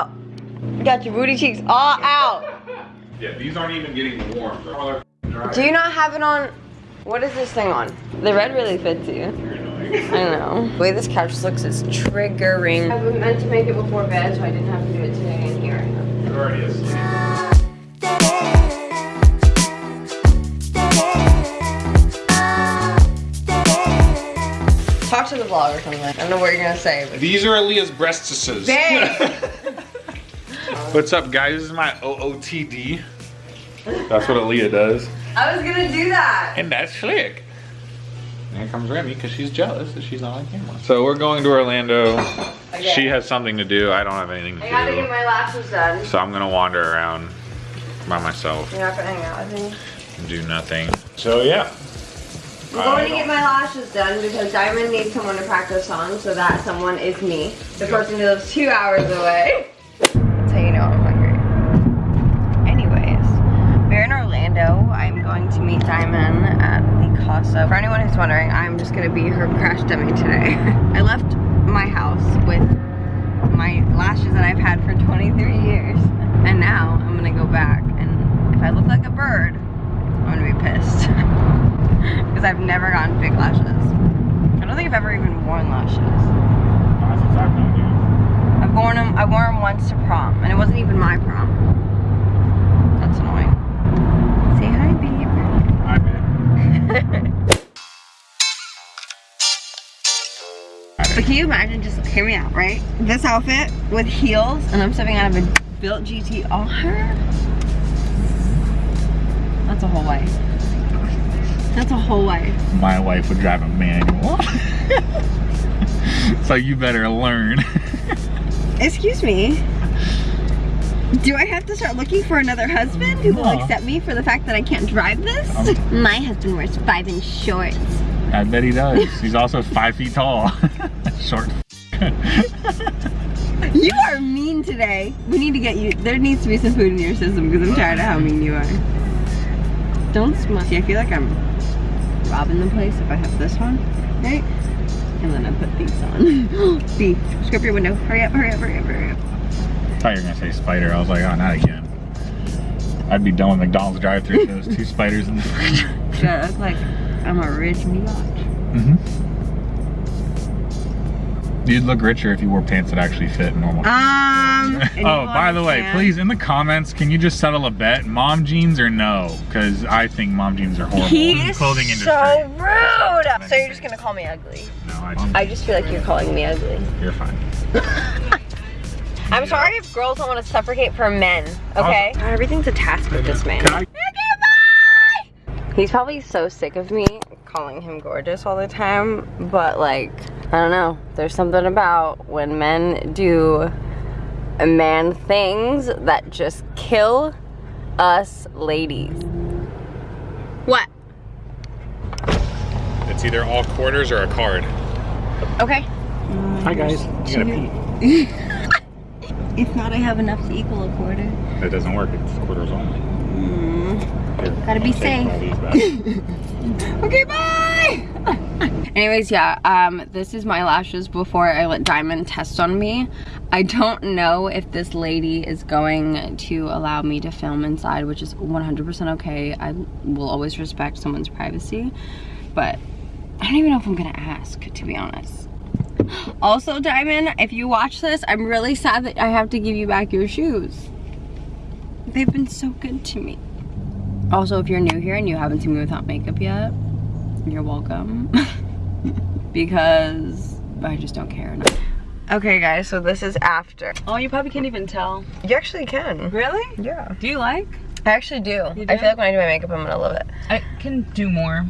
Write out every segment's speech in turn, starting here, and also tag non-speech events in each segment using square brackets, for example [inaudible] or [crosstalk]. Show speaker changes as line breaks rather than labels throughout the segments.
Oh, you got your booty cheeks all out. [laughs]
Yeah, these aren't even getting warm. They're all dry.
Do you not have it on? What is this thing on? The red really fits you.
You're annoying.
I don't know. The way this couch looks is triggering. I was meant to make it before bed, so I didn't have to do it today, and here I am.
You're already asleep.
Talk to the vlog or something. I don't know what you're gonna say, but
These are Aaliyah's breastises. [laughs]
Dang.
What's up, guys? This is my OOTD. That's what Aaliyah does.
I was gonna do that.
And that's slick. And here comes Remy because she's jealous that she's not on camera. So we're going to Orlando.
Okay.
She has something to do. I don't have anything to do.
I gotta
do.
get my lashes done.
So I'm gonna wander around by myself
You're not gonna hang out with me?
and do nothing. So yeah.
I'm going to get my lashes done because Diamond needs someone to practice on, so that someone is me. The person who lives two hours away. Orlando. I'm going to meet Diamond at the Casa. For anyone who's wondering, I'm just gonna be her crash dummy today. [laughs] I left my house with my lashes that I've had for 23 years. And now I'm gonna go back and if I look like a bird, I'm gonna be pissed. [laughs] Because I've never gotten fake lashes. I don't think I've ever even worn lashes.
That's I've known you.
I've worn them, I wore them once to prom, and it wasn't even my prom. But can you imagine, just hear me out, right? This outfit with heels, and I'm stepping out of a built GT on her. That's a whole wife. That's a whole wife.
My wife would drive a manual. [laughs] so you better learn. [laughs]
Excuse me. Do I have to start looking for another husband who will accept me for the fact that I can't drive this?
Um, [laughs]
My husband wears five inch shorts.
I bet he does. He's also five feet tall. Short. [laughs]
You are mean today. We need to get you, there needs to be some food in your system because I'm tired of how mean you are. Don't smile. See, I feel like I'm robbing the place if I have this on, right? And then I put these on. [gasps] B, screw up your window. Hurry up, hurry up, hurry up, hurry up.
I thought you were gonna say spider. I was like, oh, not again. I'd be done with McDonald's drive-through if there was two spiders in the fridge.
Should I look like I'm a rich biatch?
Mm-hmm. You'd look richer if you wore pants that actually fit normal.
Um. [laughs]
oh, by the way, please in the comments, can you just settle a bet? Mom jeans or no? Because I think mom jeans are horrible.
He is
clothing industry.
so rude. So you're just gonna call me ugly?
No, I,
I just feel like you're calling me ugly.
you're fine. [laughs]
I'm sorry if girls don't want to suffocate for men. Okay. God, everything's a task with this man.
Can I-
He's probably so sick of me calling him gorgeous all the time, but like, I don't know. There's something about when men do man things that just kill us ladies. What?
It's either all quarters or a card.
Okay.
Hi guys. You gotta pee. [laughs]
If not, I have enough to equal a quarter.
That doesn't work. It's quarters only. Here,
Gotta be
I'll take all
safe. [laughs] Okay, bye! [laughs] Anyways, yeah, um, this is my lashes before I let Diamond test on me. I don't know if this lady is going to allow me to film inside, which is 100% okay. I will always respect someone's privacy, but I don't even know if I'm gonna ask, to be honest. [gasps] Also, Diamond, if you watch this, I'm really sad that I have to give you back your shoes. They've been so good to me. Also, if you're new here and you haven't seen me without makeup yet, you're welcome. [laughs] because I just don't care enough. Okay guys, so this is after.
Oh, you probably can't even tell.
You actually can.
Really?
Yeah.
Do you like?
I actually do.
You
I feel like when I do my makeup, I'm gonna love it.
I can do more.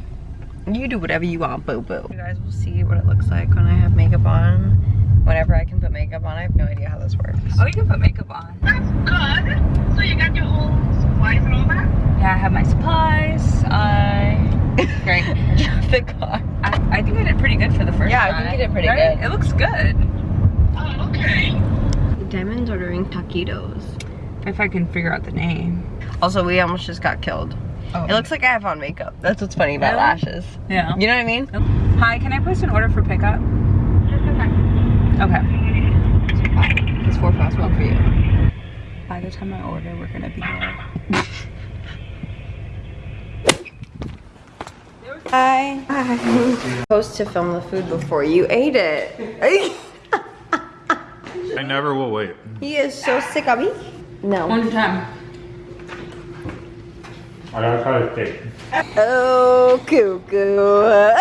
You do whatever you want, boo boo. You guys will see what it looks like when I have makeup on. Whenever I can put makeup on, I have no idea how this works.
Oh, you can put makeup on.
That's good. So you got your whole supplies and all that?
Yeah, I have my supplies. I. [laughs] Great.
the car.
I, I think I did pretty good for the first
Yeah, I think you did pretty
Right?
good.
It looks good.
Oh, okay.
Diamond's ordering taquitos.
If I can figure out the name.
Also, we almost just got killed.
Oh.
It looks like I have on makeup. That's what's funny about
Really?
lashes.
Yeah.
You know what I mean?
Hi, can I place an order for pickup?
Just a.
Okay.
It's four plus one for you.
by the time I order, we're gonna be here.
Hi. Hi. Supposed to film the food before you ate it. [laughs]
I never will wait.
he is so sick of me. No.
One more time.
I gotta try to steak.
Oh, cuckoo.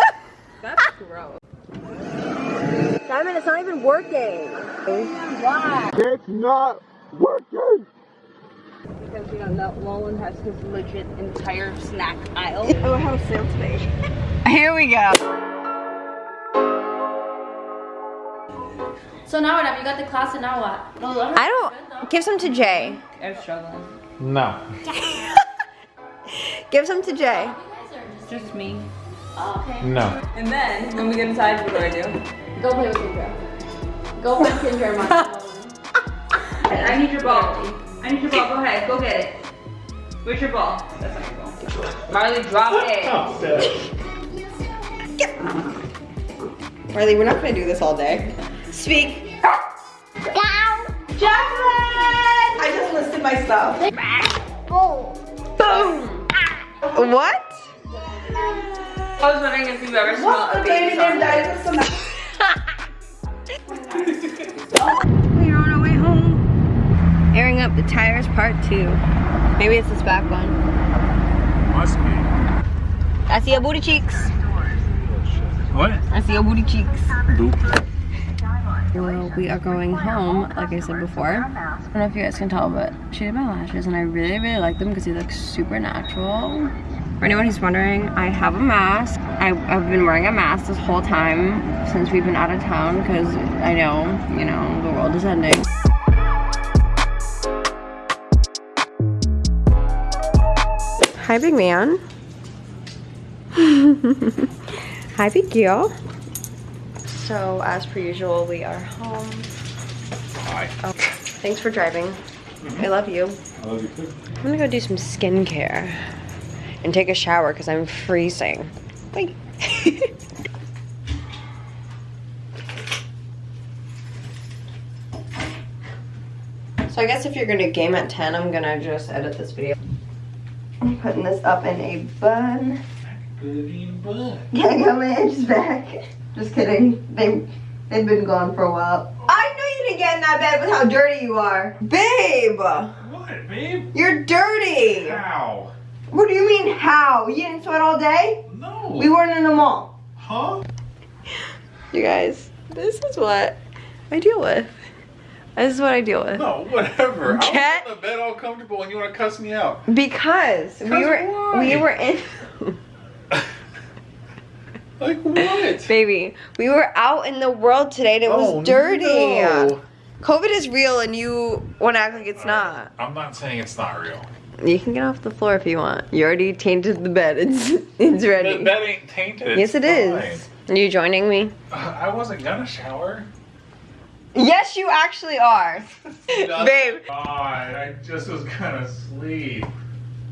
That's gross.
Simon, it's not even working.
It's not working!
Because you know, no, Nolan has his legit entire snack aisle. [laughs]
Oh, how sales today. [laughs] Here we go.
So now what? You got the class and now what? Well, I'm
don't. Give some to Jay.
I'm struggling.
No. [laughs]
Give some to Jay.
Just me.
Oh, okay.
No.
And then, when we get inside, what do I do?
Go play with Kendra. Go play with Kendra and Mark.
I need your ball. I need your ball. Go ahead. Go get it. Where's your ball? That's not your ball. Marley, drop it.
Marley, we're not gonna do this all day. Speak. Jacqueline! I just listed my stuff. Boom! What?
I was wondering if you've ever smelled a baby sausage.
We're Up the tires part two. Maybe it's this back one.
Must be.
I see your booty cheeks.
What?
I see your booty cheeks.
Boop.
Well, we are going home, like I said before. I don't know if you guys can tell, but she did my lashes and I really, really like them because they look super natural. For anyone who's wondering, I have a mask. I, I've been wearing a mask this whole time since we've been out of town because I know, you know, the world is ending. Hi, big man. [laughs] Hi, big girl. So, as per usual, we are home.
Hi.
Oh, thanks for driving. Mm-hmm. I love you.
I love you too.
I'm gonna go do some skincare and take a shower because I'm freezing. Wait. [laughs] so I guess if you're gonna game at 10, I'm gonna just edit this video. I'm putting this up in a bun. Yeah, I got my edges back. Just kidding. They they've been gone for a while. I knew you didn't get in that bed with how dirty you are. Babe!
What, babe?
You're dirty!
How?
What do you mean how? You didn't sweat all day?
No.
We weren't in the mall.
Huh?
You guys, this is what I deal with. This is what I deal with.
No, whatever.
Cat-
I was in the bed all comfortable and you want to cuss me out.
Because we were
why?
we were in [laughs]
Like what?
baby, we were out in the world today and it was
Oh,
dirty.
no.
COVID is real and you want to act like it's not.
I'm not saying it's not real.
You can get off the floor if you want. You already tainted the bed. [laughs] It's it's ready.
The bed ain't tainted.
yes, it is. Are you joining me?
Uh, I wasn't gonna shower.
Yes, you actually are. Babe.
God, I just was gonna sleep.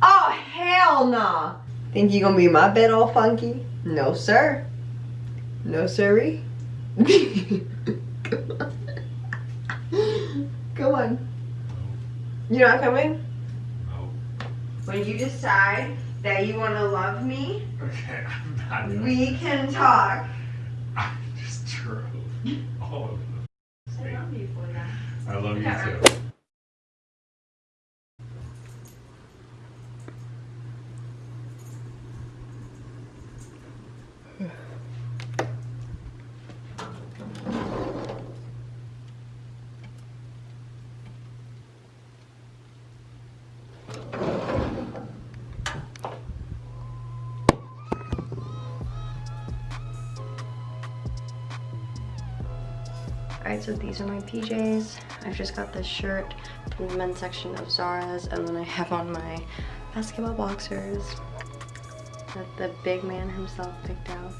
Oh, hell nah. Think you gonna be my bed all funky? No, sir. No, sirree. [laughs] Come on. Come on. You're not coming?
No.
When you decide that you wanna love me,
Okay, I'm not
we can talk.
I just drove all over the state.
I love you for that.
I love you too.
Alright, so these are my PJs. I've just got this shirt from the men's section of Zara's, and then I have on my basketball boxers that the big man himself picked out.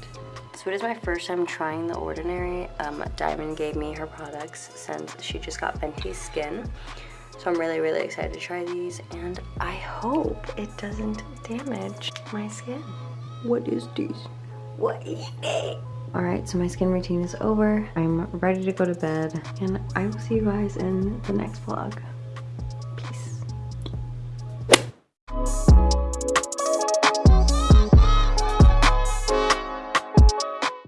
So it is my first time trying The Ordinary. Um, Diamond gave me her products since she just got Fenty Skin. So I'm really, really excited to try these, and I hope it doesn't damage my skin. What is this? What is it? Alright, so my skin routine is over. I'm ready to go to bed, and I will see you guys in the next vlog.